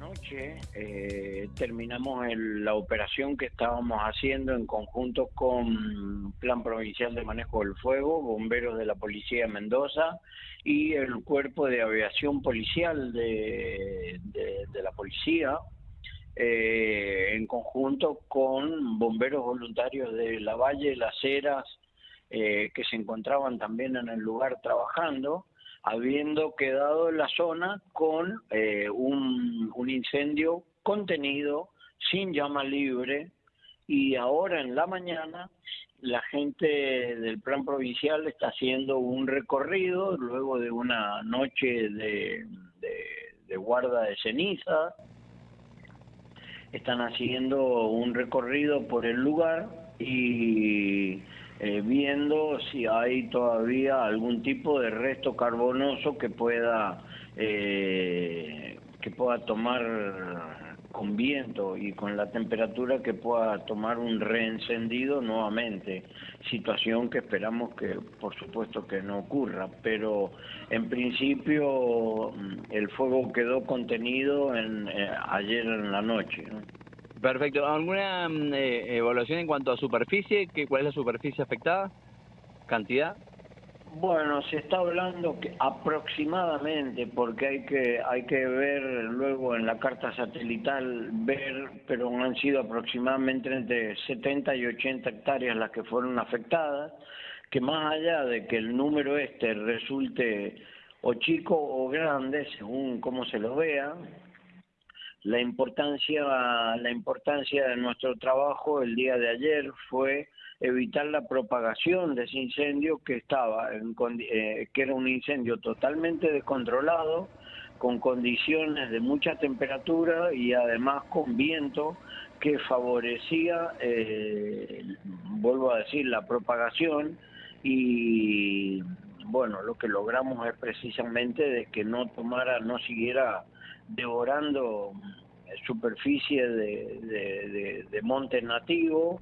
Anoche eh, terminamos la operación que estábamos haciendo en conjunto con Plan Provincial de Manejo del Fuego, bomberos de la Policía de Mendoza y el Cuerpo de Aviación Policial de, la Policía, eh, en conjunto con bomberos voluntarios de La Valle, Las Heras, eh, que se encontraban también en el lugar trabajando habiendo quedado en la zona con eh, un, incendio contenido, sin llama libre, y ahora en la mañana la gente del plan provincial está haciendo un recorrido luego de una noche de, de, guarda de ceniza. Están haciendo un recorrido por el lugar y eh, viendo si hay todavía algún tipo de resto carbonoso que pueda eh, que pueda tomar con viento y con la temperatura que pueda tomar un reencendido nuevamente, situación que esperamos que por supuesto que no ocurra, pero en principio mm, el fuego quedó contenido en, eh, ayer en la noche. Perfecto. ¿Alguna mm, eh, evaluación en cuanto a superficie? ¿Qué, ¿Cuál es la superficie afectada? ¿Cantidad? Bueno, se está hablando que aproximadamente, porque hay que hay que ver luego en la carta satelital ver, pero han sido aproximadamente entre 70 y 80 hectáreas las que fueron afectadas, que más allá de que el número este resulte o chico o grande, según cómo se lo vea, la importancia, la importancia de nuestro trabajo el día de ayer fue evitar la propagación de ese incendio que estaba, en, eh, que era un incendio totalmente descontrolado, con condiciones de mucha temperatura y además con viento que favorecía, eh, vuelvo a decir, la propagación y bueno, lo que logramos es precisamente de que no tomara, no siguiera devorando superficie de, de, de, monte nativo